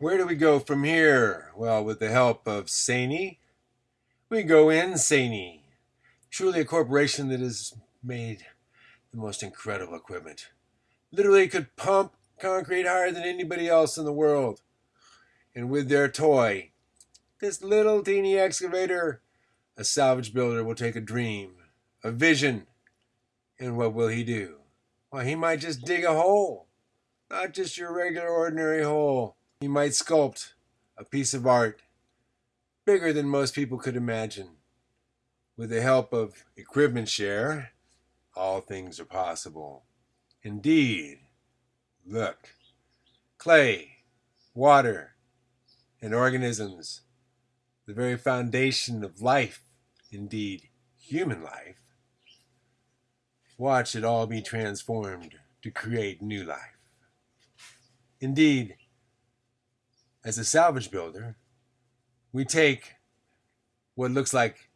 Where do we go from here? Well, with the help of SANY, we go insane. Truly a corporation that has made the most incredible equipment. Literally could pump concrete higher than anybody else in the world. And with their toy, this little teeny excavator, a salvage builder will take a dream, a vision, and what will he do? Well, he might just dig a hole, not just your regular ordinary hole. He might sculpt a piece of art bigger than most people could imagine. With the help of Equipment Share, all things are possible. Indeed, look, clay, water, and organisms, the very foundation of life, indeed, human life. Watch it all be transformed to create new life. Indeed, as a salvage builder, we take what looks like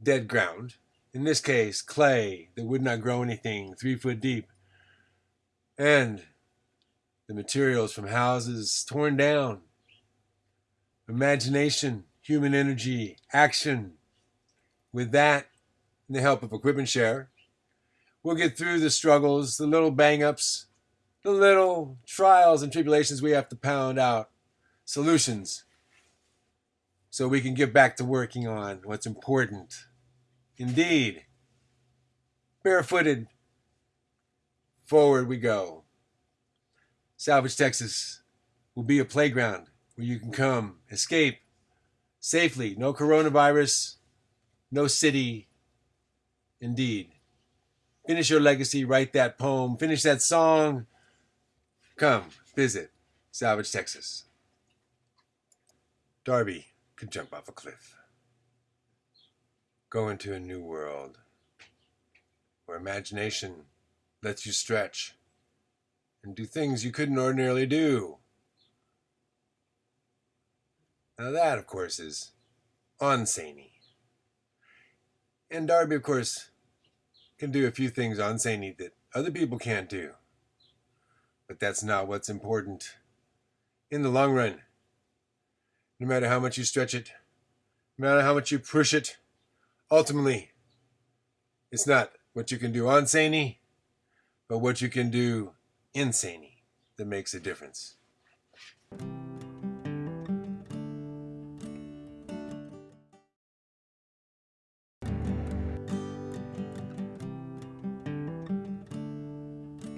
dead ground, in this case, clay that would not grow anything three foot deep, and the materials from houses torn down, imagination, human energy, action. With that, and the help of Equipment Share, we'll get through the struggles, the little bang ups, the little trials and tribulations we have to pound out, solutions, so we can get back to working on what's important. Indeed, barefooted, forward we go. Salvage Texas will be a playground where you can come, escape safely. No coronavirus, no city. Indeed. Finish your legacy, write that poem, finish that song. Come, visit Salvage Texas. Darby could jump off a cliff. Go into a new world where imagination lets you stretch and do things you couldn't ordinarily do. Now that, of course, is unsaney. And Darby, of course, can do a few things unsaney that other people can't do. But that's not what's important in the long run. No matter how much you stretch it, no matter how much you push it, ultimately, it's not what you can do unsaney, but what you can do insaney that makes a difference.